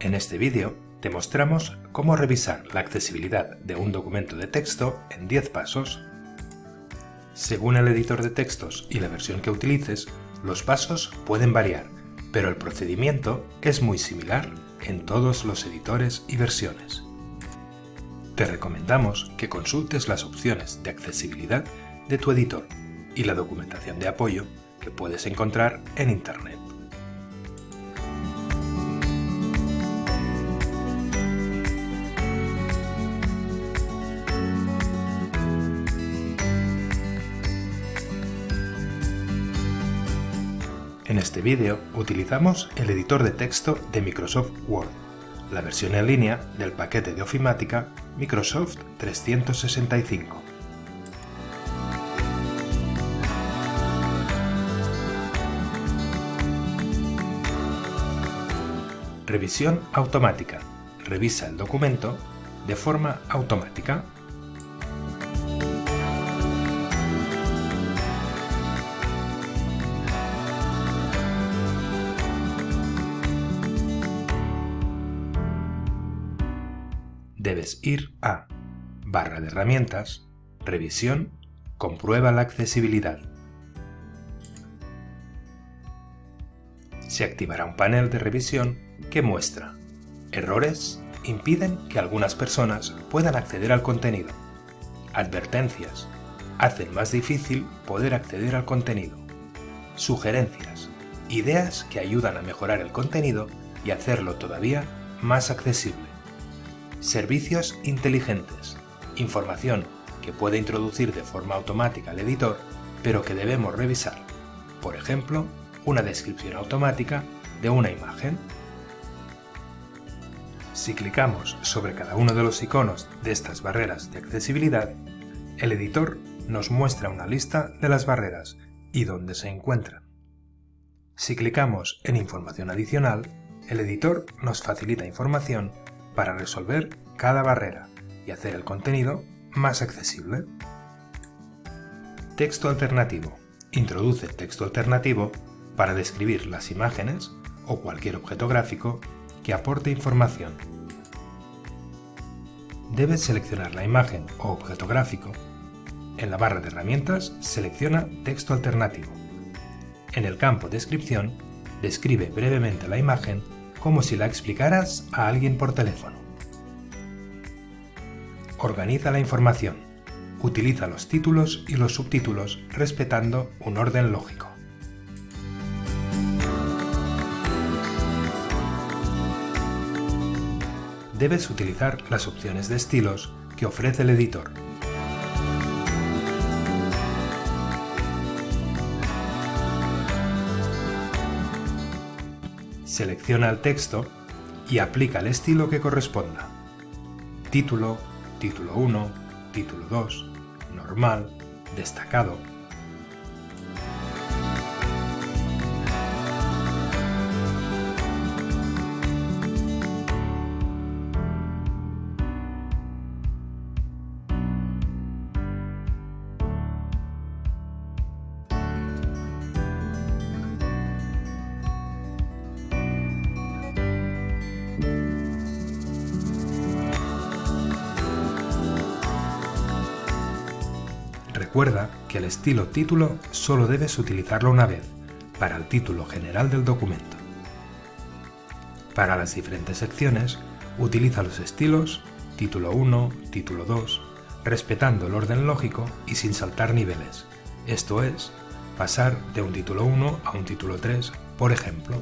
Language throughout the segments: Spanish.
En este vídeo te mostramos cómo revisar la accesibilidad de un documento de texto en 10 pasos. Según el editor de textos y la versión que utilices, los pasos pueden variar, pero el procedimiento es muy similar en todos los editores y versiones. Te recomendamos que consultes las opciones de accesibilidad de tu editor y la documentación de apoyo que puedes encontrar en Internet. Este vídeo utilizamos el editor de texto de Microsoft Word, la versión en línea del paquete de ofimática Microsoft 365. Revisión automática. Revisa el documento de forma automática debes ir a barra de herramientas, revisión, comprueba la accesibilidad. Se activará un panel de revisión que muestra errores impiden que algunas personas puedan acceder al contenido. Advertencias hacen más difícil poder acceder al contenido. Sugerencias, ideas que ayudan a mejorar el contenido y hacerlo todavía más accesible. Servicios inteligentes. Información que puede introducir de forma automática el editor, pero que debemos revisar. Por ejemplo, una descripción automática de una imagen. Si clicamos sobre cada uno de los iconos de estas barreras de accesibilidad, el editor nos muestra una lista de las barreras y dónde se encuentran. Si clicamos en Información adicional, el editor nos facilita información para resolver cada barrera y hacer el contenido más accesible. Texto alternativo. Introduce texto alternativo para describir las imágenes o cualquier objeto gráfico que aporte información. Debes seleccionar la imagen o objeto gráfico. En la barra de herramientas selecciona Texto alternativo. En el campo Descripción, describe brevemente la imagen como si la explicaras a alguien por teléfono. Organiza la información. Utiliza los títulos y los subtítulos respetando un orden lógico. Debes utilizar las opciones de estilos que ofrece el editor. Selecciona el texto y aplica el estilo que corresponda. Título, título 1, título 2, normal, destacado, Recuerda que el estilo título solo debes utilizarlo una vez, para el título general del documento. Para las diferentes secciones, utiliza los estilos título 1, título 2, respetando el orden lógico y sin saltar niveles, esto es, pasar de un título 1 a un título 3, por ejemplo.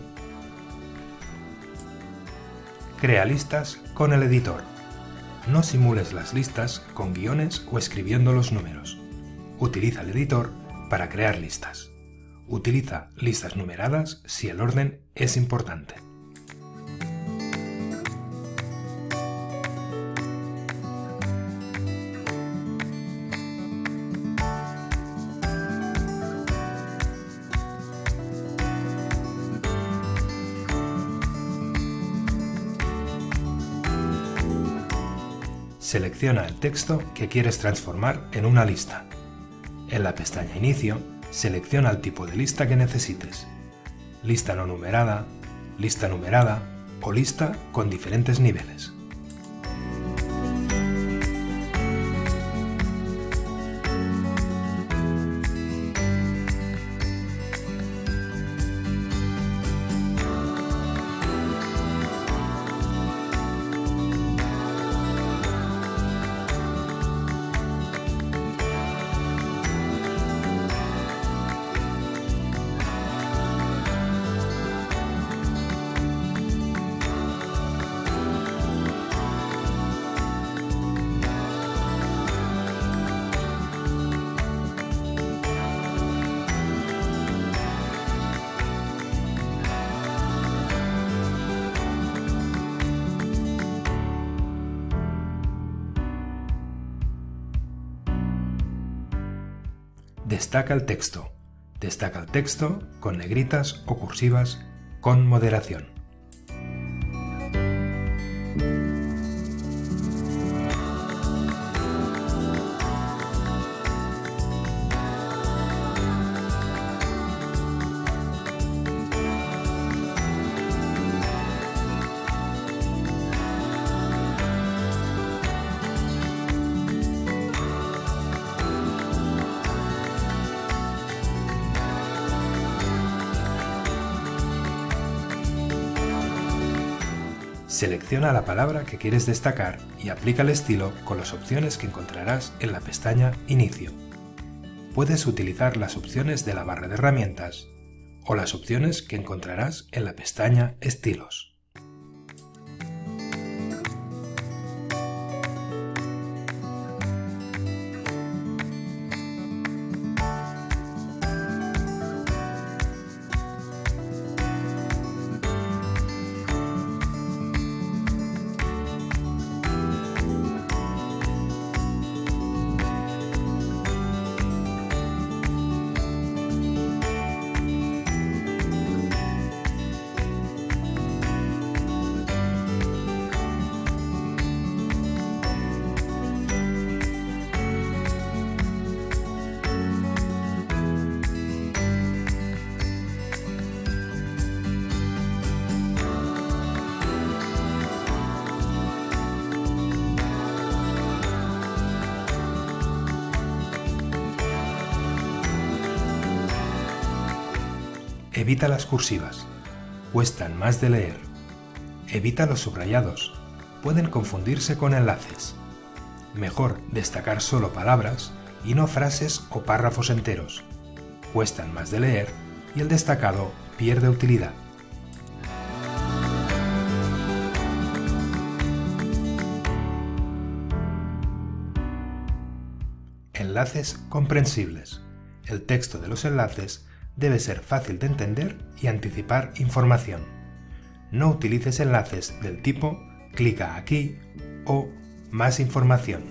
Crea listas con el editor. No simules las listas con guiones o escribiendo los números. Utiliza el editor para crear listas. Utiliza listas numeradas si el orden es importante. Selecciona el texto que quieres transformar en una lista. En la pestaña Inicio, selecciona el tipo de lista que necesites. Lista no numerada, lista numerada, o lista con diferentes niveles. Destaca el texto. Destaca el texto con negritas o cursivas con moderación. Selecciona la palabra que quieres destacar y aplica el estilo con las opciones que encontrarás en la pestaña Inicio. Puedes utilizar las opciones de la barra de herramientas o las opciones que encontrarás en la pestaña Estilos. Evita las cursivas. Cuestan más de leer. Evita los subrayados. Pueden confundirse con enlaces. Mejor destacar solo palabras y no frases o párrafos enteros. Cuestan más de leer y el destacado pierde utilidad. Enlaces comprensibles. El texto de los enlaces debe ser fácil de entender y anticipar información. No utilices enlaces del tipo clica aquí o más información.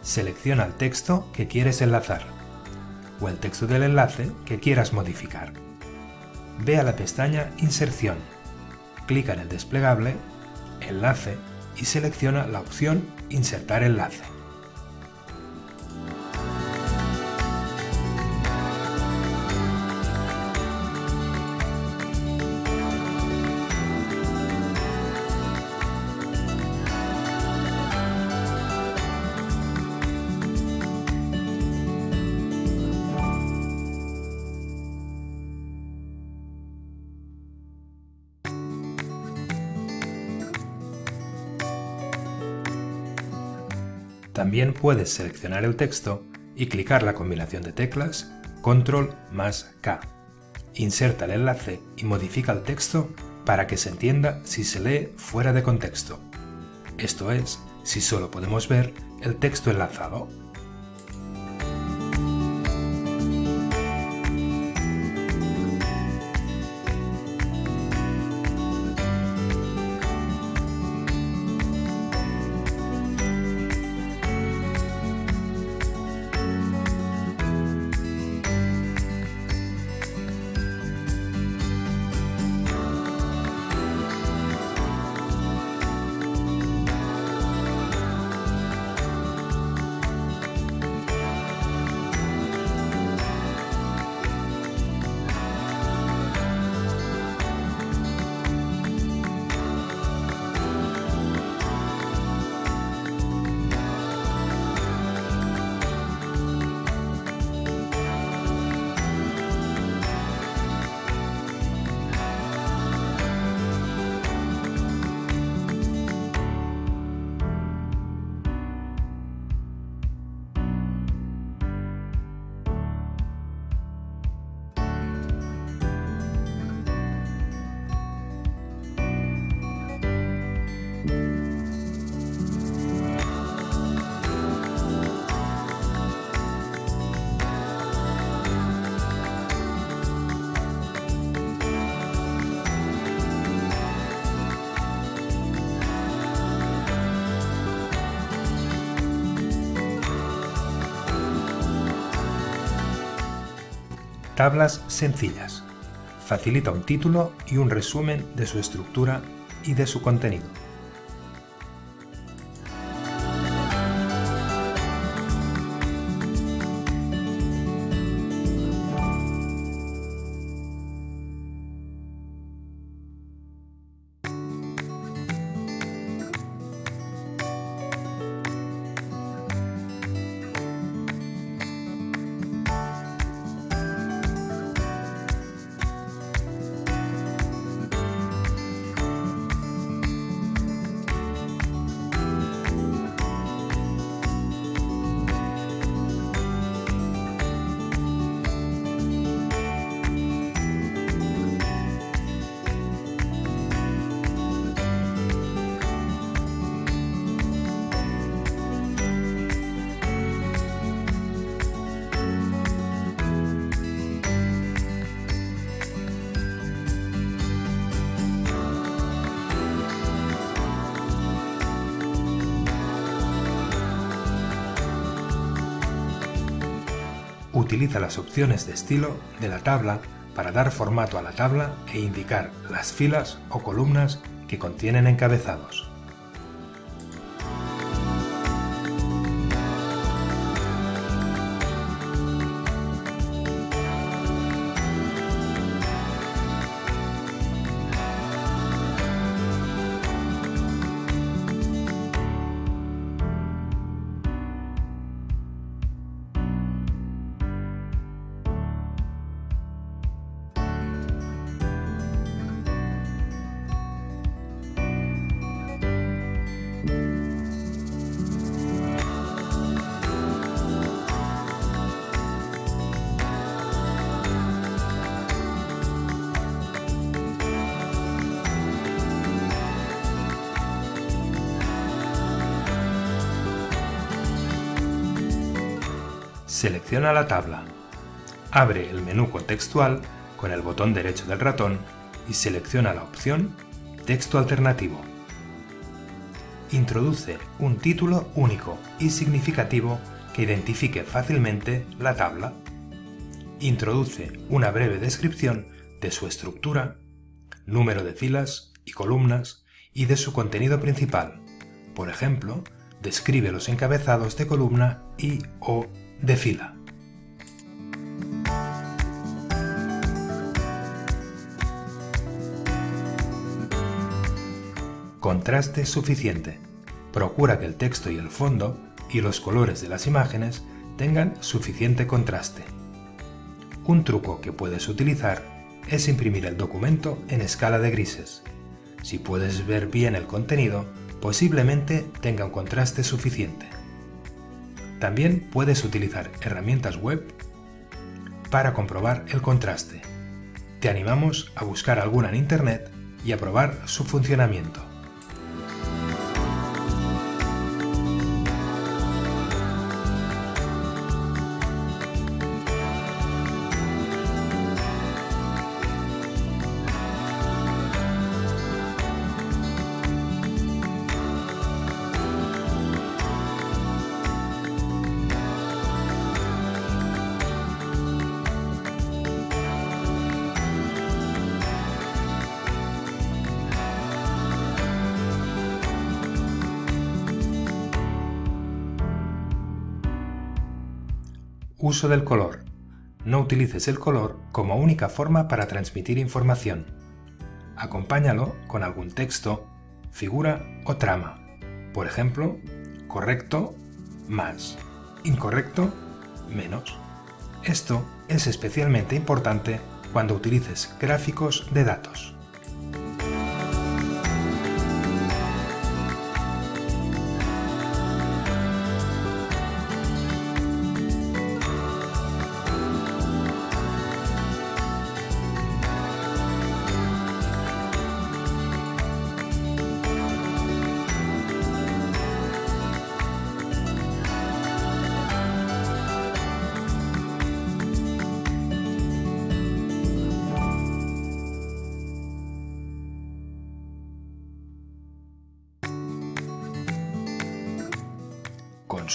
Selecciona el texto que quieres enlazar o el texto del enlace que quieras modificar. Ve a la pestaña Inserción, clica en el desplegable, Enlace y selecciona la opción Insertar enlace. También puedes seleccionar el texto y clicar la combinación de teclas Control más K. Inserta el enlace y modifica el texto para que se entienda si se lee fuera de contexto. Esto es, si solo podemos ver el texto enlazado. Tablas sencillas. Facilita un título y un resumen de su estructura y de su contenido. Utiliza las opciones de estilo de la tabla para dar formato a la tabla e indicar las filas o columnas que contienen encabezados. Selecciona la tabla. Abre el menú contextual con el botón derecho del ratón y selecciona la opción Texto alternativo. Introduce un título único y significativo que identifique fácilmente la tabla. Introduce una breve descripción de su estructura, número de filas y columnas y de su contenido principal. Por ejemplo, describe los encabezados de columna y o de fila. Contraste suficiente. Procura que el texto y el fondo y los colores de las imágenes tengan suficiente contraste. Un truco que puedes utilizar es imprimir el documento en escala de grises. Si puedes ver bien el contenido, posiblemente tenga un contraste suficiente. También puedes utilizar herramientas web para comprobar el contraste. Te animamos a buscar alguna en Internet y a probar su funcionamiento. Uso del color. No utilices el color como única forma para transmitir información. Acompáñalo con algún texto, figura o trama. Por ejemplo, correcto más, incorrecto menos. Esto es especialmente importante cuando utilices gráficos de datos.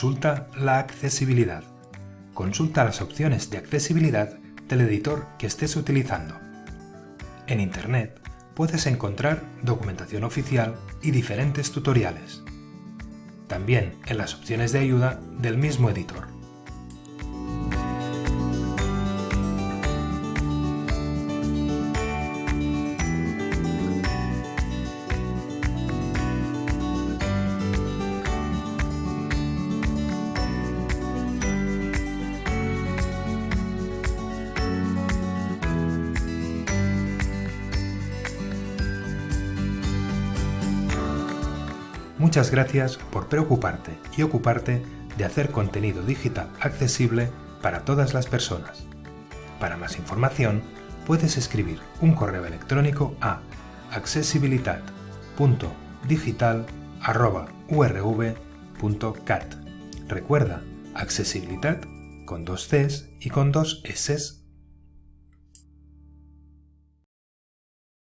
Consulta la accesibilidad. Consulta las opciones de accesibilidad del editor que estés utilizando. En Internet puedes encontrar documentación oficial y diferentes tutoriales. También en las opciones de ayuda del mismo editor. Muchas gracias por preocuparte y ocuparte de hacer contenido digital accesible para todas las personas. Para más información, puedes escribir un correo electrónico a accesibilidad.digital.urv.cat. Recuerda, accesibilidad con dos Cs y con dos S